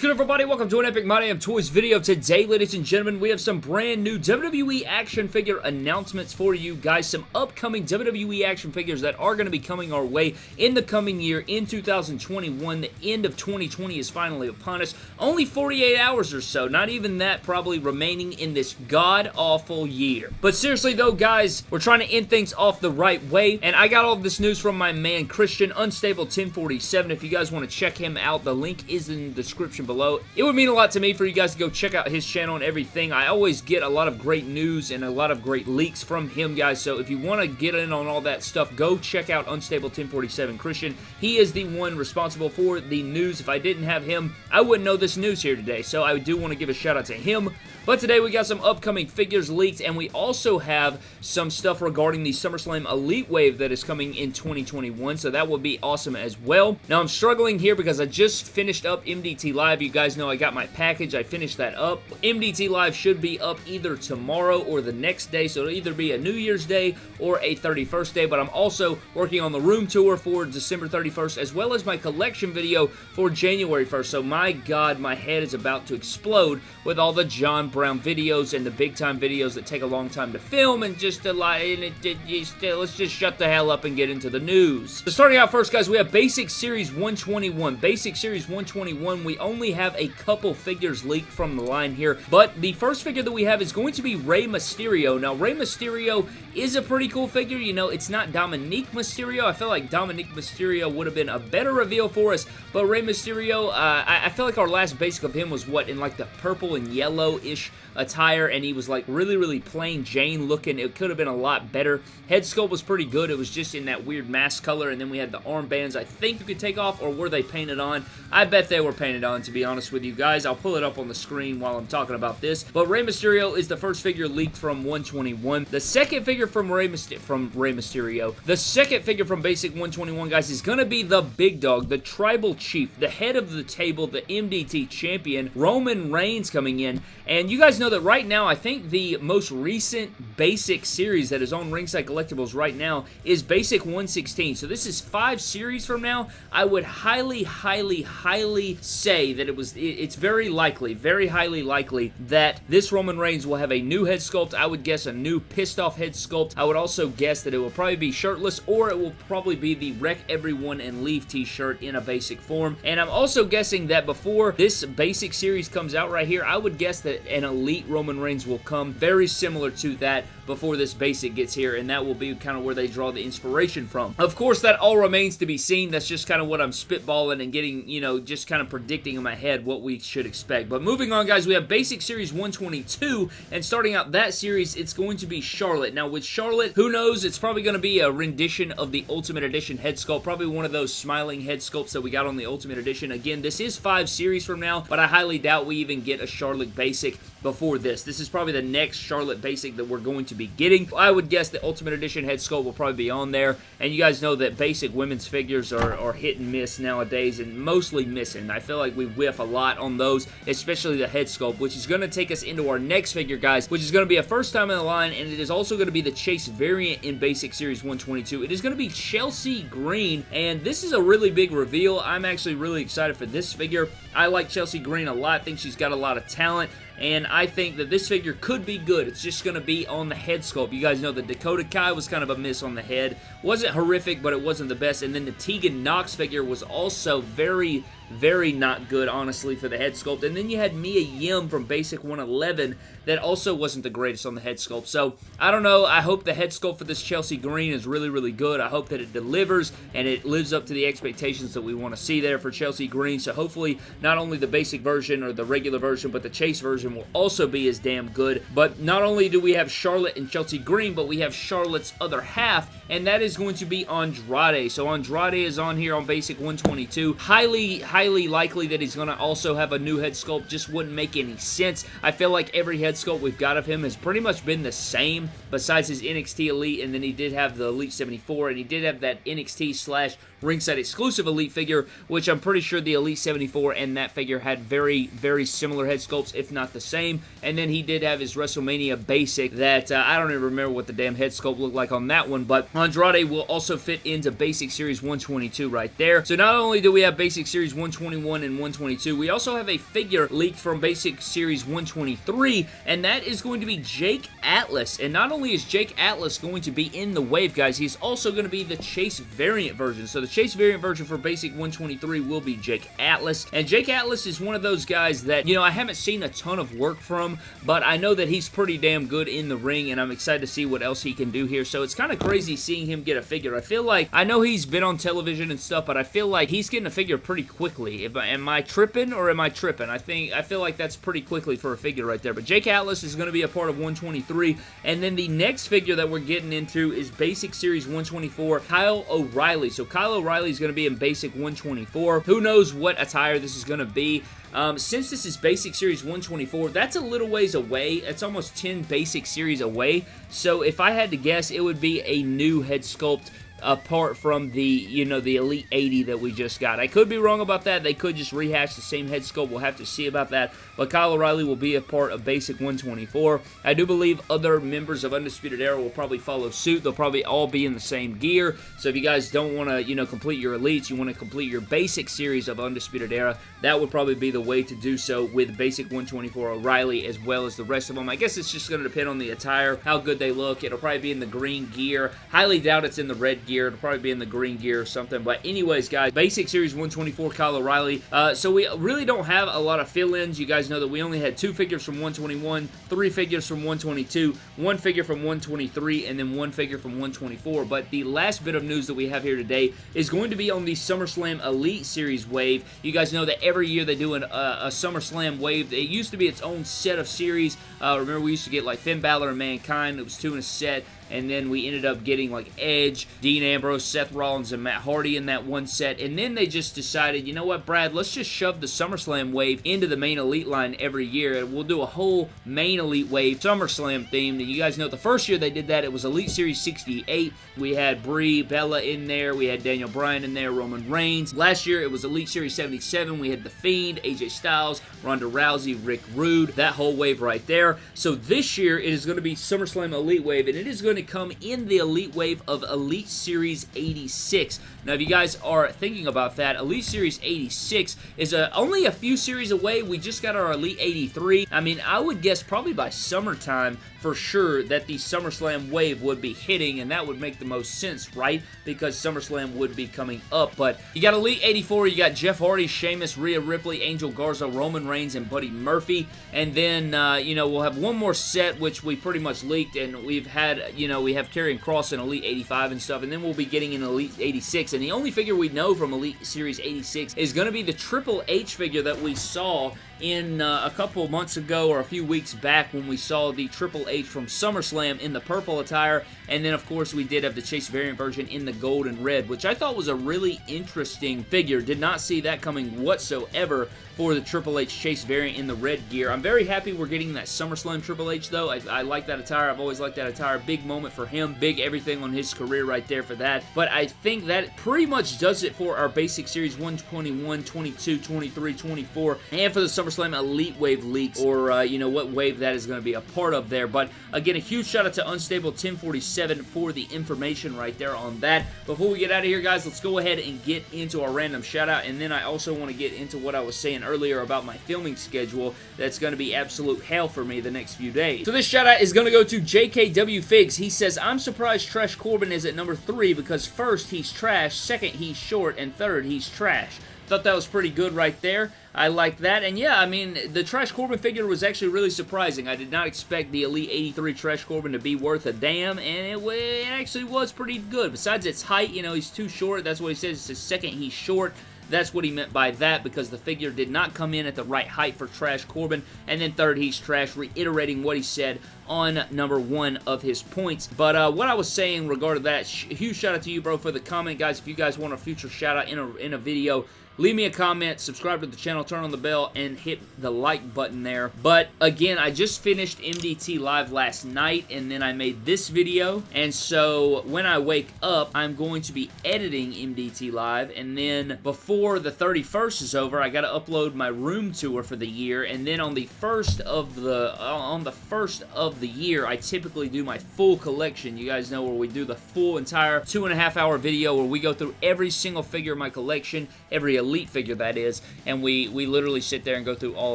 good everybody? Welcome to an Epic My Damn Toys video. Today, ladies and gentlemen, we have some brand new WWE action figure announcements for you guys. Some upcoming WWE action figures that are going to be coming our way in the coming year in 2021. The end of 2020 is finally upon us. Only 48 hours or so, not even that probably remaining in this god-awful year. But seriously though, guys, we're trying to end things off the right way, and I got all of this news from my man Christian, Unstable 1047. If you guys want to check him out, the link is in the description below. It would mean a lot to me for you guys to go check out his channel and everything. I always get a lot of great news and a lot of great leaks from him, guys, so if you want to get in on all that stuff, go check out Unstable 1047 Christian. He is the one responsible for the news. If I didn't have him, I wouldn't know this news here today, so I do want to give a shout out to him. But today we got some upcoming figures leaked, and we also have some stuff regarding the SummerSlam Elite Wave that is coming in 2021, so that will be awesome as well. Now, I'm struggling here because I just finished up MDT Live. You guys know I got my package. I finished that up. MDT Live should be up either tomorrow or the next day, so it'll either be a New Year's Day or a 31st day, but I'm also working on the room tour for December 31st, as well as my collection video for January 1st, so my god, my head is about to explode with all the John Brown videos and the big time videos that take a long time to film and just a lot, and it, it, it, let's just shut the hell up and get into the news. So starting out first, guys, we have Basic Series 121. Basic Series 121, we only have a couple figures leaked from the line here, but the first figure that we have is going to be Rey Mysterio. Now, Rey Mysterio is a pretty cool figure. You know, it's not Dominik Mysterio. I feel like Dominik Mysterio would have been a better reveal for us, but Rey Mysterio, uh, I, I feel like our last basic of him was, what, in like the purple and yellow-ish attire, and he was like really, really plain Jane looking. It could have been a lot better. Head sculpt was pretty good. It was just in that weird mask color, and then we had the armbands I think you could take off, or were they painted on? I bet they were painted on, to be honest with you guys. I'll pull it up on the screen while I'm talking about this. But Rey Mysterio is the first figure leaked from 121. The second figure from Rey, Myster from Rey Mysterio, the second figure from Basic 121, guys, is going to be the big dog, the tribal chief, the head of the table, the MDT champion, Roman Reigns coming in. And you guys know that right now, I think the most recent Basic series that is on Ringside Collectibles right now is Basic 116. So this is five series from now. I would highly, highly, highly say that it was, it's very likely, very highly likely that this Roman Reigns will have a new head sculpt. I would guess a new pissed off head sculpt. I would also guess that it will probably be shirtless or it will probably be the Wreck Everyone and Leave t-shirt in a basic form. And I'm also guessing that before this basic series comes out right here, I would guess that an Elite Roman Reigns will come very similar to that before this basic gets here, and that will be kind of where they draw the inspiration from. Of course, that all remains to be seen. That's just kind of what I'm spitballing and getting, you know, just kind of predicting in my head what we should expect. But moving on, guys, we have Basic Series 122, and starting out that series, it's going to be Charlotte. Now, with Charlotte, who knows? It's probably going to be a rendition of the Ultimate Edition head sculpt, probably one of those smiling head sculpts that we got on the Ultimate Edition. Again, this is five series from now, but I highly doubt we even get a Charlotte Basic before this. This is probably the next Charlotte Basic that we're going to be getting. I would guess the Ultimate Edition head sculpt will probably be on there, and you guys know that basic women's figures are, are hit and miss nowadays, and mostly missing. I feel like we whiff a lot on those, especially the head sculpt, which is going to take us into our next figure, guys, which is going to be a first time in the line, and it is also going to be the Chase variant in Basic Series 122. It is going to be Chelsea Green, and this is a really big reveal. I'm actually really excited for this figure. I like Chelsea Green a lot. I think she's got a lot of talent and I think that this figure could be good. It's just going to be on the head sculpt. You guys know the Dakota Kai was kind of a miss on the head. Wasn't horrific, but it wasn't the best. And then the Tegan Nox figure was also very very not good, honestly, for the head sculpt. And then you had Mia Yim from Basic 111 that also wasn't the greatest on the head sculpt. So, I don't know. I hope the head sculpt for this Chelsea Green is really, really good. I hope that it delivers and it lives up to the expectations that we want to see there for Chelsea Green. So, hopefully, not only the basic version or the regular version, but the Chase version will also be as damn good. But not only do we have Charlotte and Chelsea Green, but we have Charlotte's other half, and that is going to be Andrade. So, Andrade is on here on Basic 122. Highly, highly highly likely that he's going to also have a new head sculpt. Just wouldn't make any sense. I feel like every head sculpt we've got of him has pretty much been the same besides his NXT Elite, and then he did have the Elite 74, and he did have that NXT slash ringside exclusive Elite figure, which I'm pretty sure the Elite 74 and that figure had very, very similar head sculpts, if not the same. And then he did have his WrestleMania basic that uh, I don't even remember what the damn head sculpt looked like on that one, but Andrade will also fit into Basic Series 122 right there. So not only do we have Basic Series 122 121 and 122. We also have a figure leaked from Basic Series 123, and that is going to be Jake Atlas. And not only is Jake Atlas going to be in the wave, guys, he's also going to be the Chase variant version. So the Chase variant version for Basic 123 will be Jake Atlas. And Jake Atlas is one of those guys that, you know, I haven't seen a ton of work from, but I know that he's pretty damn good in the ring, and I'm excited to see what else he can do here. So it's kind of crazy seeing him get a figure. I feel like, I know he's been on television and stuff, but I feel like he's getting a figure pretty quickly. If, am I tripping or am I tripping? I think, I feel like that's pretty quickly for a figure right there. But Jake Atlas is going to be a part of 123, and then the next figure that we're getting into is Basic Series 124, Kyle O'Reilly. So Kyle O'Reilly is going to be in Basic 124. Who knows what attire this is going to be. Um, since this is Basic Series 124, that's a little ways away. It's almost 10 Basic Series away. So if I had to guess, it would be a new head sculpt apart from the, you know, the Elite 80 that we just got. I could be wrong about that. They could just rehash the same head sculpt. We'll have to see about that. But Kyle O'Reilly will be a part of Basic 124. I do believe other members of Undisputed Era will probably follow suit. They'll probably all be in the same gear. So if you guys don't want to, you know, complete your Elites, you want to complete your Basic series of Undisputed Era, that would probably be the way to do so with Basic 124 O'Reilly as well as the rest of them. I guess it's just going to depend on the attire, how good they look. It'll probably be in the green gear. Highly doubt it's in the red gear. It'll probably be in the green gear or something. But anyways, guys, Basic Series 124 Kyle O'Reilly. Uh, so we really don't have a lot of fill-ins. You guys know that we only had two figures from 121, three figures from 122, one figure from 123, and then one figure from 124. But the last bit of news that we have here today is going to be on the SummerSlam Elite Series wave. You guys know that every year they do an, uh, a SummerSlam wave. It used to be its own set of series. Uh, remember, we used to get like Finn Balor and Mankind. It was two in a set and then we ended up getting like Edge, Dean Ambrose, Seth Rollins, and Matt Hardy in that one set, and then they just decided, you know what, Brad, let's just shove the SummerSlam wave into the main Elite line every year, and we'll do a whole main Elite wave SummerSlam themed, and you guys know the first year they did that, it was Elite Series 68, we had Brie Bella in there, we had Daniel Bryan in there, Roman Reigns, last year it was Elite Series 77, we had The Fiend, AJ Styles, Ronda Rousey, Rick Rude, that whole wave right there, so this year it is going to be SummerSlam Elite Wave, and it is going to come in the Elite Wave of Elite Series 86. Now, if you guys are thinking about that, Elite Series 86 is a, only a few series away. We just got our Elite 83. I mean, I would guess probably by summertime for sure that the SummerSlam wave would be hitting, and that would make the most sense, right? Because SummerSlam would be coming up. But you got Elite 84, you got Jeff Hardy, Sheamus, Rhea Ripley, Angel Garza, Roman Reigns, and Buddy Murphy. And then, uh, you know, we'll have one more set, which we pretty much leaked, and we've had, you know, we have Karrion Kross in Elite 85 and stuff, and then we'll be getting an Elite 86. And the only figure we know from Elite Series 86 is going to be the Triple H figure that we saw in uh, a couple months ago or a few weeks back when we saw the Triple H from SummerSlam in the purple attire, and then of course we did have the Chase variant version in the gold and red, which I thought was a really interesting figure. Did not see that coming whatsoever for the Triple H Chase variant in the red gear. I'm very happy we're getting that SummerSlam Triple H though. I, I like that attire. I've always liked that attire. Big moment for him. Big everything on his career right there for that. But I think that pretty much does it for our basic series 121, 22, 23, 24, and for the SummerSlam Elite Wave leaks, or, uh, you know, what wave that is going to be a part of there. But, again, a huge shout out to Unstable 1047 for the information right there on that. Before we get out of here, guys, let's go ahead and get into our random shout out, and then I also want to get into what I was saying earlier about my filming schedule that's going to be absolute hell for me the next few days. So this shout out is going to go to JKW Figs. He says, I'm surprised Trash Corbin is at number 3 because first, he's trash, second, he's short, and third, he's trash. Thought that was pretty good right there. I like that. And yeah, I mean, the Trash Corbin figure was actually really surprising. I did not expect the Elite 83 Trash Corbin to be worth a damn, and it, it actually was pretty good. Besides its height, you know, he's too short. That's what he says. It's his second he's short. That's what he meant by that because the figure did not come in at the right height for Trash Corbin. And then third, he's trash, reiterating what he said on number one of his points. But uh, what I was saying regarding that, huge shout out to you, bro, for the comment, guys. If you guys want a future shout out in a, in a video, leave me a comment, subscribe to the channel, turn on the bell, and hit the like button there. But again, I just finished MDT Live last night, and then I made this video, and so when I wake up, I'm going to be editing MDT Live, and then before the 31st is over, I got to upload my room tour for the year, and then on the first of the uh, on the first of of the year, I typically do my full collection. You guys know where we do the full entire two and a half hour video where we go through every single figure in my collection, every Elite figure that is, and we, we literally sit there and go through all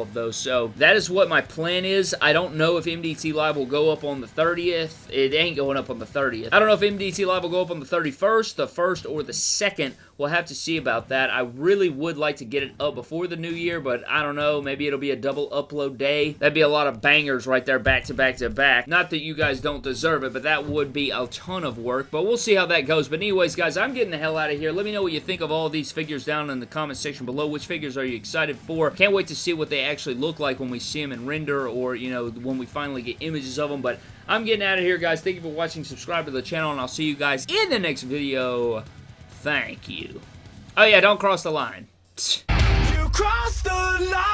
of those. So that is what my plan is. I don't know if MDT Live will go up on the 30th. It ain't going up on the 30th. I don't know if MDT Live will go up on the 31st, the 1st, or the 2nd. We'll have to see about that. I really would like to get it up before the new year, but I don't know. Maybe it'll be a double upload day. That'd be a lot of bangers right there back to back to back. Not that you guys don't deserve it, but that would be a ton of work. But we'll see how that goes. But anyways, guys, I'm getting the hell out of here. Let me know what you think of all these figures down in the comment section below. Which figures are you excited for? Can't wait to see what they actually look like when we see them in render or, you know, when we finally get images of them. But I'm getting out of here, guys. Thank you for watching. Subscribe to the channel, and I'll see you guys in the next video. Thank you. Oh yeah, don't cross the line. You the line.